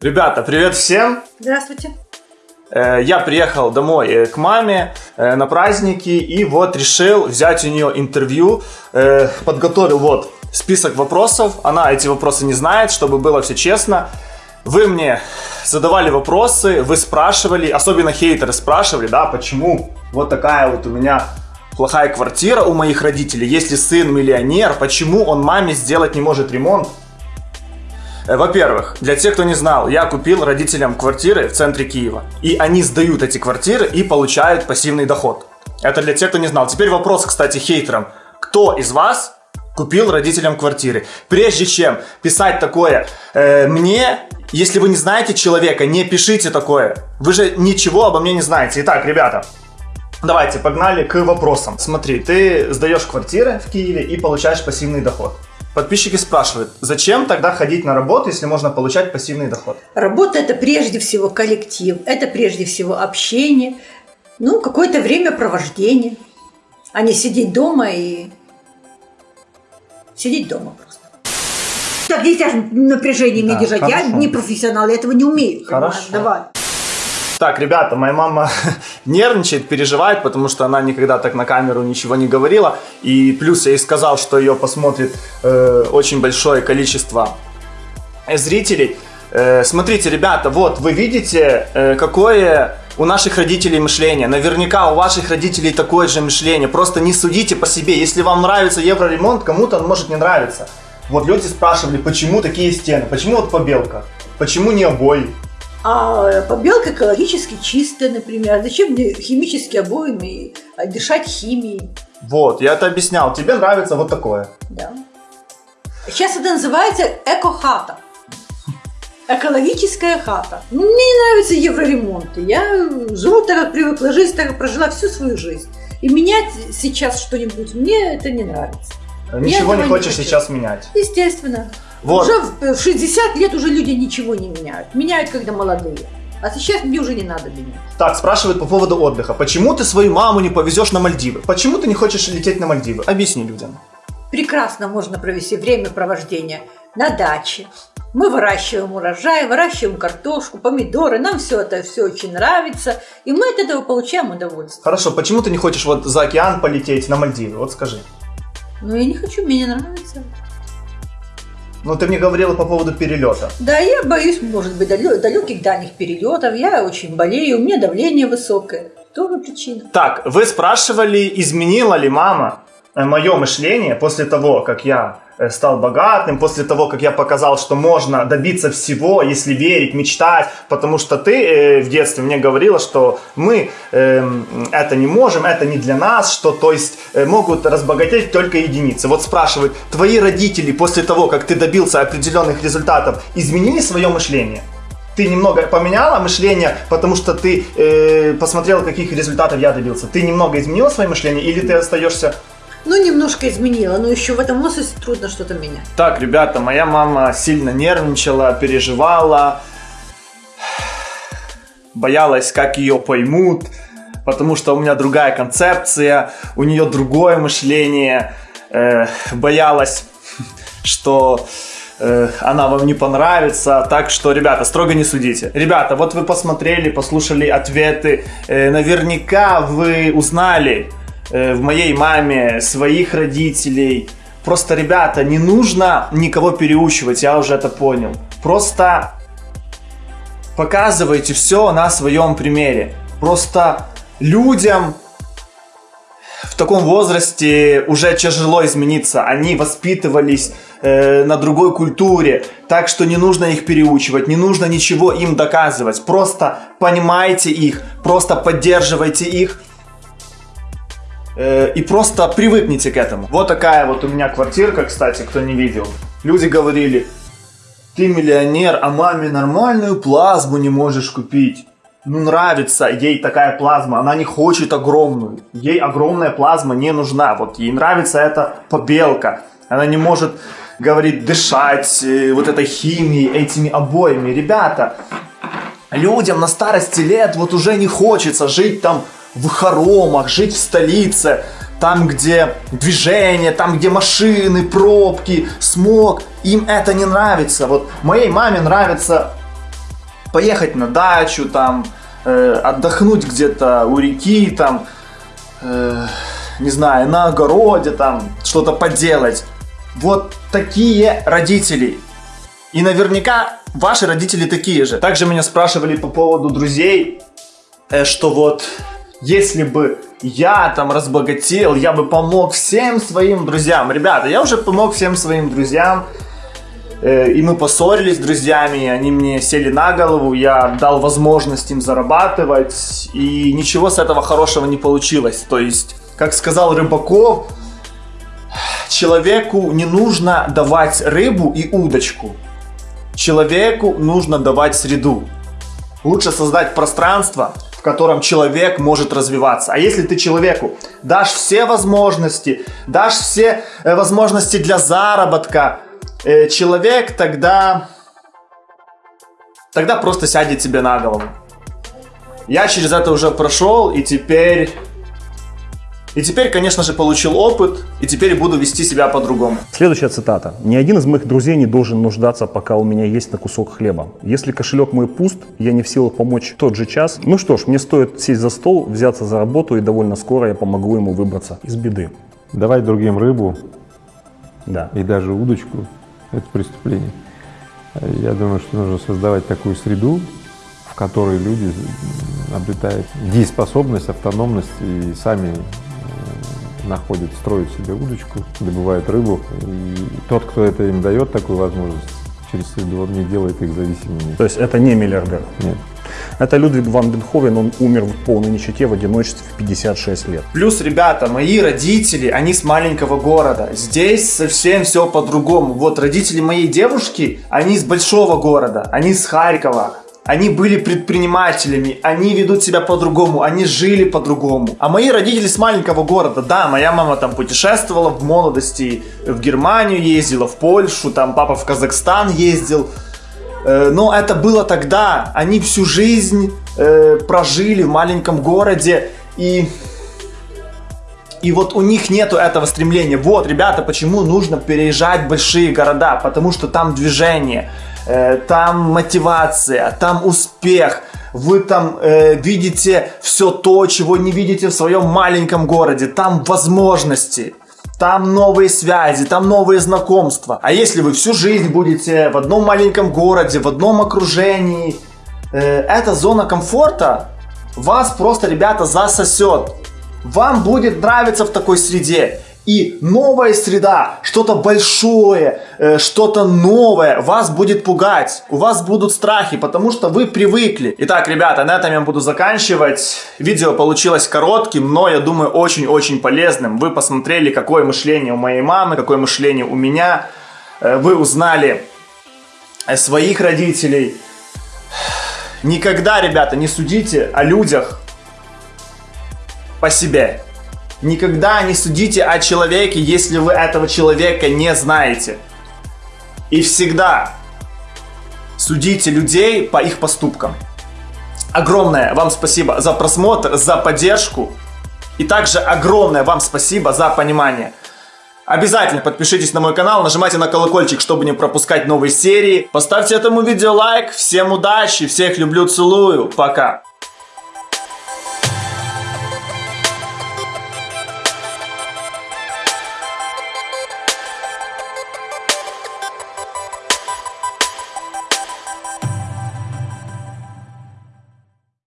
Ребята, привет всем! Здравствуйте. Э, Я приехал домой э, к маме э, на праздники и вот решил взять у нее интервью. Подготовил вот список вопросов. Она эти вопросы не знает, чтобы было все честно. Вы мне задавали вопросы, вы спрашивали, особенно хейтеры спрашивали, да, почему вот такая вот у меня плохая квартира у моих родителей, если сын миллионер, почему он маме сделать не может ремонт? Э, Во-первых, для тех, кто не знал, я купил родителям квартиры в центре Киева. И они сдают эти квартиры и получают пассивный доход. Это для тех, кто не знал. Теперь вопрос, кстати, хейтерам. Кто из вас купил родителям квартиры? Прежде чем писать такое э, мне, если вы не знаете человека, не пишите такое. Вы же ничего обо мне не знаете. Итак, ребята, Давайте, погнали к вопросам. Смотри, ты сдаешь квартиры в Киеве и получаешь пассивный доход. Подписчики спрашивают, зачем тогда ходить на работу, если можно получать пассивный доход? Работа – это прежде всего коллектив, это прежде всего общение, ну, какое-то времяпровождение, а не сидеть дома и сидеть дома просто. Так нельзя же напряжение Да, держать. Я хорошо. не профессионал, я этого не умею. Хорошо. Давай. Так, ребята, моя мама нервничает, переживает, потому что она никогда так на камеру ничего не говорила. И плюс я ей сказал, что ее посмотрит э, очень большое количество э, зрителей. Э, смотрите, ребята, вот вы видите, э, какое у наших родителей мышление. Наверняка у ваших родителей такое же мышление. Просто не судите по себе. Если вам нравится евроремонт, кому-то он может не нравиться. Вот люди спрашивали, почему такие стены, почему вот побелка, почему не обои. А побелка экологически чистая, например. Зачем мне химические обоями а, дышать химией? Вот, я это объяснял. Тебе нравится вот такое. Да. Сейчас это называется эко-хата. Экологическая хата. Мне не нравятся евроремонты. Я живу так, привыкла жить, так, как прожила всю свою жизнь. И менять сейчас что-нибудь мне это не нравится. Ничего не не хочешь хочу. сейчас менять. Естественно. Вот. Уже в в 60 лет уже люди ничего не меняют. Меняют, когда молодые. А сейчас мне уже не надо менять. Так, спрашивают по поводу отдыха. Почему ты свою маму не повезешь на Мальдивы? Почему ты не хочешь лететь на Мальдивы? Объясни людям. прекрасно можно провести времяпровождение на даче. Мы выращиваем урожай, выращиваем картошку, помидоры. Нам все это все очень нравится. И мы от этого получаем удовольствие. Хорошо, почему ты не хочешь вот за океан полететь на Мальдивы? Вот скажи. Но я не хочу, мне не нравится. Ну, ты мне говорила по поводу перелета. Да, я боюсь, может быть, далеких дальних перелетов. Я очень болею, у меня давление высокое. Тоже причина. Так, вы спрашивали, изменила ли мама мое мышление после того, как я э, стал богатым, после того, как я показал, что можно добиться всего, если верить, мечтать, потому что ты э, в детстве мне говорила, что мы эм, это не можем, это не для нас, что то есть э, могут разбогатеть только единицы. Вот спрашивают, твои родители после того, как ты добился определенных результатов, изменили свое мышление? Ты немного поменяла мышление, потому что ты э, посмотрела, каких результатов я добился. Ты немного изменила свое мышление или ты остаешься Ну, немножко изменила, но еще в этом возрасте трудно что-то менять. Так, ребята, моя мама сильно нервничала, переживала, боялась, как ее поймут, потому что у меня другая концепция, у нее другое мышление, э, боялась, что э, она вам не понравится, так что, ребята, строго не судите. Ребята, вот вы посмотрели, послушали ответы, э, наверняка вы узнали в моей маме своих родителей. Просто, ребята, не нужно никого переучивать, я уже это понял. Просто показывайте все на своем примере. Просто людям в таком возрасте уже тяжело измениться. Они воспитывались э, на другой культуре, так что не нужно их переучивать, не нужно ничего им доказывать. Просто понимайте их, просто поддерживайте их э, и просто привыкните к этому. Вот такая вот у меня квартирка, кстати, кто не видел. Люди говорили, ты миллионер, а маме нормальную плазму не можешь купить. Ну, нравится ей такая плазма, она не хочет огромную. Ей огромная плазма не нужна. Вот ей нравится эта побелка. Она не может, говорит, дышать э, вот этой химией, этими обоями. Ребята, людям на старости лет вот уже не хочется жить там в хоромах, жить в столице, там, где движение, там, где машины, пробки, смог. Им это не нравится. Вот моей маме нравится поехать на дачу, там, э, отдохнуть где-то у реки, там, э, не знаю, на огороде, там, что-то поделать. Вот такие родители. И наверняка ваши родители такие же. Также меня спрашивали по поводу друзей, э, что вот если бы я там разбогател, я бы помог всем своим друзьям. Ребята, я уже помог всем своим друзьям. Э, и мы поссорились с друзьями, они мне сели на голову, я дал возможность им зарабатывать, и ничего с этого хорошего не получилось. То есть, как сказал Рыбаков, человеку не нужно давать рыбу и удочку. Человеку нужно давать среду. Лучше создать пространство, котором человек может развиваться. А если ты человеку дашь все возможности, дашь все э, возможности для заработка, э, человек тогда, тогда просто сядет тебе на голову. Я через это уже прошел, и теперь и теперь, конечно же, получил опыт, и теперь буду вести себя по-другому. Следующая цитата. «Ни один из моих друзей не должен нуждаться, пока у меня есть на кусок хлеба. Если кошелек мой пуст, я не в силах помочь в тот же час. Ну что ж, мне стоит сесть за стол, взяться за работу, и довольно скоро я помогу ему выбраться из беды». Давать другим рыбу Да. и даже удочку – это преступление. Я думаю, что нужно создавать такую среду, в которой люди обретают дееспособность, автономность и сами находят, строят себе удочку, добывают рыбу. И тот, кто это им дает, такую возможность, через он не делает их зависимыми. То есть это не миллиардер. Нет. Это Людвиг ван Бенховен, он умер в полной нищете в одиночестве в 56 лет. Плюс, ребята, мои родители, они с маленького города. Здесь совсем все по-другому. Вот родители моей девушки, они из большого города, они с Харькова. Они были предпринимателями, они ведут себя по-другому, они жили по-другому. А мои родители с маленького города, да, моя мама там путешествовала в молодости, в Германию ездила, в Польшу, там папа в Казахстан ездил. Э, но это было тогда. Они всю жизнь э, прожили в маленьком городе и и вот у них нету этого стремления. Вот, ребята, почему нужно переезжать в большие города? Потому что там движение, э, там мотивация, там успех. Вы там э, видите все то, чего не видите в своем маленьком городе. Там возможности. Там новые связи, там новые знакомства. А если вы всю жизнь будете в одном маленьком городе, в одном окружении, э, эта зона комфорта вас просто, ребята, засосет. Вам будет нравиться в такой среде. И новая среда, что-то большое, э, что-то новое вас будет пугать. У вас будут страхи, потому что вы привыкли. Итак, ребята, на этом я буду заканчивать. Видео получилось коротким, но я думаю очень-очень полезным. Вы посмотрели, какое мышление у моей мамы, какое мышление у меня. Э, Вы узнали э, своих родителей. Никогда, ребята, не судите о людях по себе. Никогда не судите о человеке, если вы этого человека не знаете. И всегда судите людей по их поступкам. Огромное вам спасибо за просмотр, за поддержку. И также огромное вам спасибо за понимание. Обязательно подпишитесь на мой канал, нажимайте на колокольчик, чтобы не пропускать новые серии. Поставьте этому видео лайк. Всем удачи, всех люблю, целую. Пока.